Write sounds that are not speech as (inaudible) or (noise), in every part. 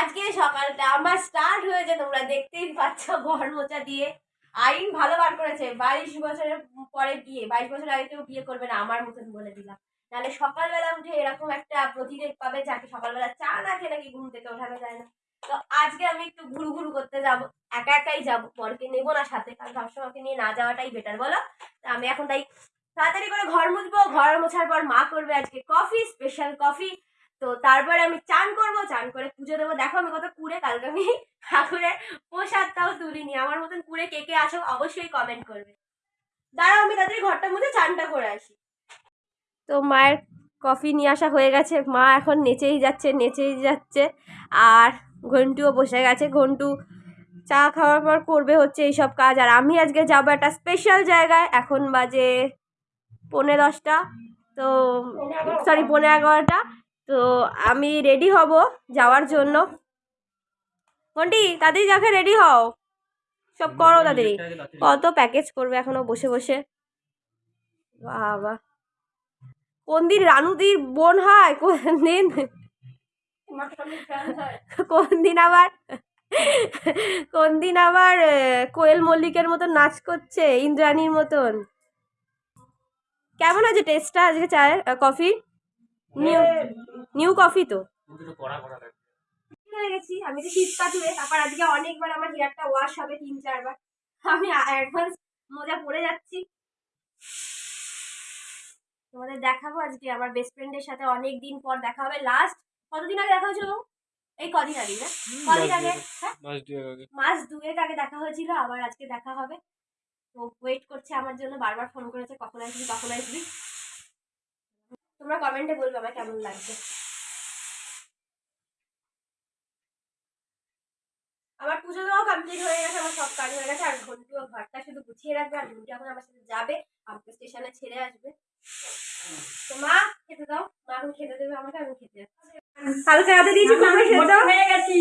আজকে সকালটা আমার স্টার্ট হয়েছে, তোমরা দেখতেই পাচ্ছ ঘর মোচা দিয়ে। আইন ভালো বার করেছে, বাইশ বছরের পরে বিয়ে, বাইশ বছর আগে কেউ বিয়ে করবে না, আমার মতন বলে দিলাম। নাহলে সকালবেলা উঠে এরকম একটা প্রতিরেক পাবে যাকে সকালবেলা চা না খেয়ে নাকি ঘুম থেকে ওঠানো যায় না। তো আজকে আমি একটু ঘুরু ঘুরু করতে যাব, একা একাই যাব পরকে নেব না সাথে, কারণ সবসময় ওকে নিয়ে না যাওয়াটাই বেটার বলো? তো আমি এখন তাই তাড়াতাড়ি করে ঘর মুছবো, ঘর মোছার পর মা করবে আজকে কফি স্পেশাল কফি তো তারপরে আমি চান করব চান করে পুজো দেবো। দেখো আমি কত কুড়ে কালকে আমি ঠাকুরের প্রসাদটাও তুলিনি। আমার মতন কুড়ে কে কে আসো অবশ্যই কমেন্ট করবে। দাঁড়াও আমি তাদের ঘরটার মধ্যে চানটা করে আসি। তো মায়ের কফি নিয়ে আসা হয়ে গেছে। মা এখন নেচেই যাচ্ছে নেচেই যাচ্ছে। আর ঘন্টুও বসে গেছে। ঘন্টু চা খাওয়ার পর করবে হচ্ছে এইসব কাজ। আর আমি আজকে যাব একটা স্পেশাল জায়গায়। এখন বাজে পৌনে দশটা। তো সরি পৌনে এগারোটা। তো আমি রেডি হব যাওয়ার জন্য। ঘন্টি তাড়াতাড়ি যাকে রেডি হও। সব করো তাড়াতাড়ি। কত প্যাকেজ করবে এখনও বসে বসে? বাবা। কোন দিন রানুদির বোন হয়? কোন দিন? কোন দিন আবার? কোন দিন আবার কোয়েল মল্লিকের মতন নাচ করছে ইন্দ্রাণীর মতন? কেমন আছে টেস্টটা আজকে চায়ের? কফি নিউ নিউ কফি তো। গেছি আমি তো শীত কাটুয়ে তারপর আজকে অনেকবার আমার হেয়ারটা ওয়াশ হবে তিন চারবার। আমি অ্যাডভান্স মজা পড়ে যাচ্ছি। তোমাদের দেখাবো আজকে আমার বেস্ট ফ্রেন্ডের সাথে অনেক দিন পর দেখা হবে। লাস্ট কতদিন আগে দেখা হয়েছিল? এই কদিন আগে না? কদিন আগে হ্যাঁ? মাস দুয়েক আগে দেখা হয়েছিল আবার আজকে দেখা হবে। তো ওয়েট করছে আমার জন্য বারবার ফোন করেছে কখন আসবি কখন আসবি? তোমরা কমেন্টে বলবে আমার কেমন লাগছে। আমার পুজো দেওয়া কমপ্লিট হয়ে গেছে আমার সব কাজ হয়ে গেছে আর ঘন্টু ঘরটা শুধু গুছিয়ে রাখবে আর ঘন্টু এখন আমার সাথে যাবে আমাকে স্টেশনে ছেড়ে আসবে। তো মা খেতে দাও। মা এখন খেতে দেবে আমাকে আমি খেতে। কালকে রাতে দিয়েছি কুমড়ো সেদ্ধ। হয়ে গেছি।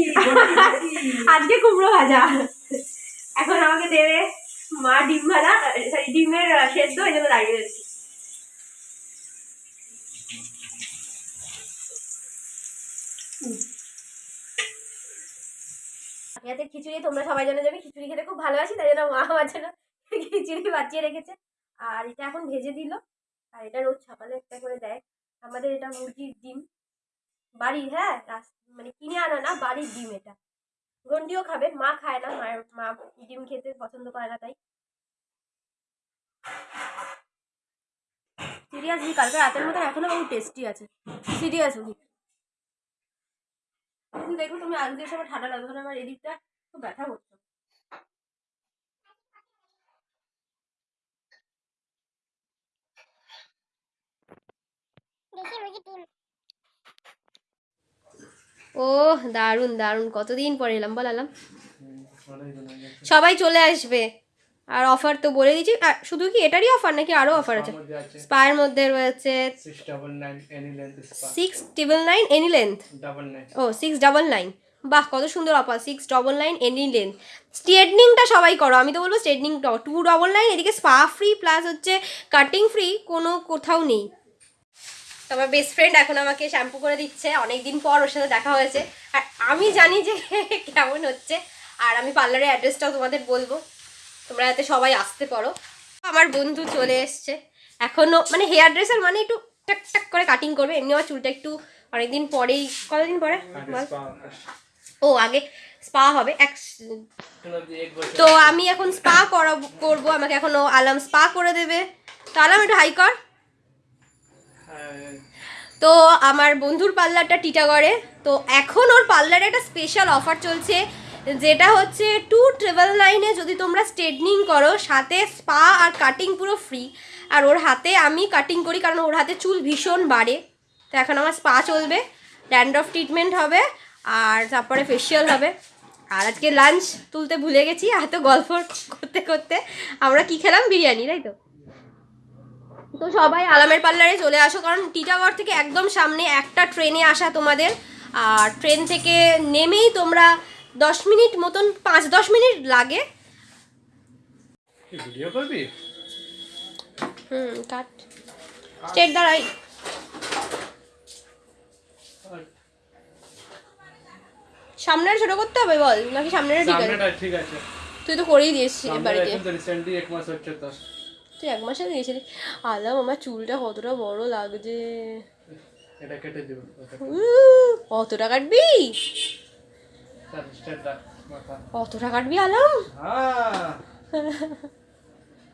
আজকে কুমড়ো ভাজা। এখন আমাকে দেবে মা ডিম ভাজা সরি ডিমের সেদ্ধ এই জন্য দাঁড়িয়ে রয়েছি। ইয়াতে খিচুড়ি, তোমরা সবাই জানো যে আমি খিচুড়ি খেতে খুব ভালোবাসি, তাই জন্য মা আমার জন্য খিচুড়ি বাঁচিয়ে রেখেছে। আর এটা এখন ভেজে দিল। আর এটা রোজ সকালে একটা করে দেয়। আমাদের এটা মুরগির ডিম। বাড়ির হ্যাঁ মানে কিনে আনা না, বাড়ির ডিম এটা। গন্ডিও খাবে, মা খায় না, মায়ের, মা ডিম খেতে পছন্দ করে না তাই। সিরিয়াসলি কালকে রাতের মতন এখনও বহু টেস্টি আছে। সিরিয়াসলি কিন্তু দেখো তুমি আলু দিয়ে সবার ঠান্ডা লাগবে আমার এদিকটা খুব ব্যথা করছে। ও দারুণ দারুণ কতদিন পরে এলাম বলালাম সবাই চলে আসবে। আর অফার তো বলে দিয়েছি। আর শুধু কি এটারই অফার নাকি আরও অফার আছে? স্পায়ের মধ্যে রয়েছে six double nine any length ও সিক্স ডাবল নাইন বাহ কত সুন্দর offer six double nine any length স্ট্রেটনিংটা সবাই করো আমি তো বলব স্ট্রেটনিং টু ডবল নাইন এদিকে স্পা ফ্রি প্লাস হচ্ছে কাটিং ফ্রি কোনো কোথাও নেই। তো আমার বেস্ট ফ্রেন্ড এখন আমাকে শ্যাম্পু করে দিচ্ছে অনেক দিন পর ওর সাথে দেখা হয়েছে। আর আমি জানি যে (laughs) কেমন হচ্ছে। আর আমি পার্লারের অ্যাড্রেসটাও তোমাদের বলব। তোমরা যাতে সবাই আসতে পারো। আমার বন্ধু চলে এসছে। এখনও মানে হেয়ার ড্রেসার মানে একটু টাক টাক করে কাটিং করবে। এমনি আমার চুলটা একটু অনেকদিন পরেই কতদিন পরে? ও আগে স্পা হবে। এক তো আমি এখন স্পা করাবো করব। আমাকে এখন ও আলাম স্পা করে দেবে। তো আলাম একটু হাই কর। তো আমার বন্ধুর পার্লারটা টিটাগড়ে তো এখন ওর পার্লারে একটা স্পেশাল অফার চলছে। যেটা হচ্ছে টু ট্রিপল নাইনে যদি তোমরা স্ট্রেটনিং করো, সাথে স্পা আর কাটিং পুরো ফ্রি আর ওর হাতে আমি কাটিং করি, কারণ ওর হাতে চুল ভীষণ বাড়ে। তো এখন আমার স্পা চলবে ড্যান্ড্রফ ট্রিটমেন্ট হবে, আর তারপরে ফেসিয়াল হবে। আর আজকে লাঞ্চ তুলতে ভুলে গেছি, এত গল্প করতে করতে। আমরা কি খেলাম? বিরিয়ানি, তাই তো? তো সবাই আলামের পার্লারে চলে আসো, কারণ টিটাগড় থেকে একদম সামনে একটা ট্রেনে আসা তোমাদের। আর ট্রেন থেকে নেমেই তোমরা দশ মিনিট মতন পাঁচ দশ মিনিট লাগে। ভিডিও করবি? হুম কাট। স্টেট দাঁড়াই। সামনের ছোট করতে হবে বল নাকি সামনের ঠিক আছে ঠিক আছে। তুই তো করেই দিয়েছিস বাড়িতে। রিসেন্টলি এক মাস হচ্ছে তো। তুই এক মাসে দিয়েছিলি। আলাম আমার চুলটা কতটা বড় লাগছে। এটা কেটে দিব কতটা কাটবি? কতটা কাটবি আলাম? হ্যাঁ।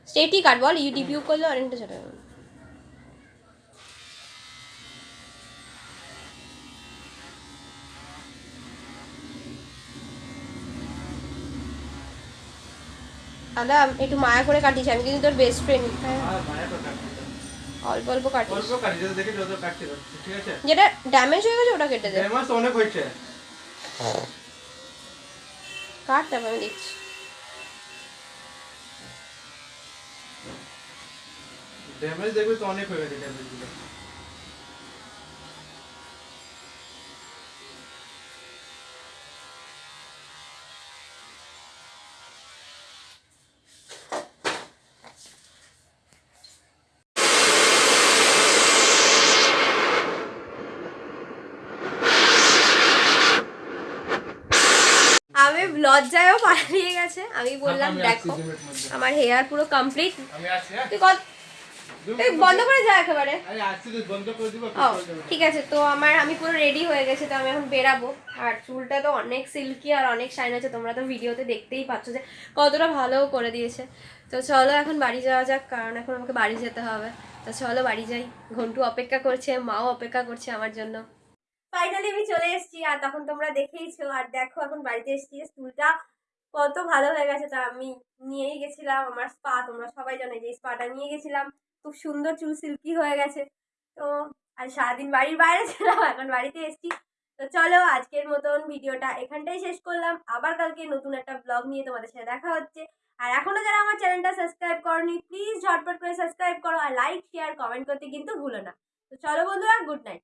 স্টেটই কাট বল ইউটিউব করলে অনেকটা ছোট। আলাম একটু মায়া করে কাটিস আমি কিন্তু তোর বেস্ট ফ্রেন্ড তো কাটতে দাও। অল্প অল্প কাটিস। অল্প কাটি যদি দেখে যত কাটতে ঠিক আছে? যেটা ড্যামেজ হয়ে গেছে ওটা কেটে দে। দেড় অনেক হয়েছে। কাট তারপর আমি দেখছি ড্যামেজ দেখবে তো অনেক হয়ে গেছে ড্যামেজ লজ্জায়ও পালিয়ে গেছে। আমি বললাম আমি দেখো। আমার হেয়ার পুরো কমপ্লিট হ্যাঁ? তুই কত তুই বন্ধ করে যা একেবারে। ঠিক আছে তো আমার আমি পুরো রেডি হয়ে গেছে তো আমি এখন বেরাবো। আর চুলটা তো অনেক সিল্কি আর অনেক শাইন আছে তোমরা তো ভিডিওতে দেখতেই পাচ্ছ যে কতটা ভালো করে দিয়েছে। তো চলো এখন বাড়ি যাওয়া যাক কারণ এখন আমাকে বাড়ি যেতে হবে। তো চলো বাড়ি যাই। ঘন্টু অপেক্ষা করছে মাও অপেক্ষা করছে আমার জন্য। ফাইনালি আমি চলে এসেছি, আর তখন তোমরা দেখেইছো, আর দেখো এখন বাড়িতে এসেছি। চুলটা কত ভালো হয়ে গেছে, তা আমি নিয়েই গেছিলাম, আমার স্পা, তোমরা সবাই জানো যে স্পাটা নিয়ে গেছিলাম। খুব সুন্দর চুল সিল্কি হয়ে গেছে। তো, আর সারাদিন বাড়ির বাইরে ছিলাম, এখন বাড়িতে এসেছি। তো চলো, আজকের মতন ভিডিওটা এখানটাই শেষ করলাম। আবার কালকে নতুন একটা ব্লগ নিয়ে তোমাদের সাথে দেখা হচ্ছে। আর এখনও যারা আমার চ্যানেলটা সাবস্ক্রাইব করনি প্লিজ ঝটপট করে সাবস্ক্রাইব করো, আর লাইক শেয়ার কমেন্ট করতে কিন্তু ভুলো না। তো চলো বন্ধুরা গুড নাইট